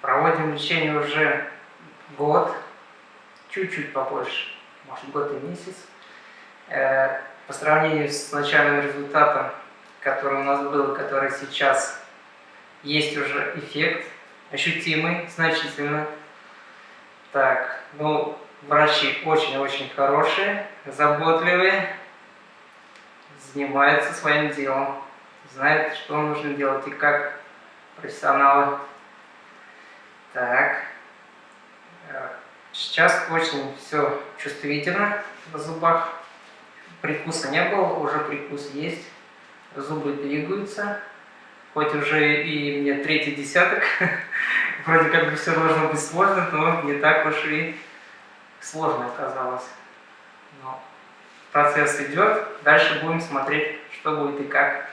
Проводим лечение уже год, чуть-чуть побольше, может год и месяц. Э, по сравнению с начальным результатом, который у нас был, который сейчас есть уже эффект, ощутимый, значительно. Так, ну, врачи очень-очень хорошие, заботливые, занимаются своим делом, знают, что нужно делать и как профессионалы. Так, э, сейчас очень все чувствительно в зубах. Прикуса не было, уже прикус есть, зубы двигаются хоть уже и мне третий десяток, вроде как бы все должно быть сложно, но не так уж и сложно оказалось. Но процесс идет, дальше будем смотреть, что будет и как.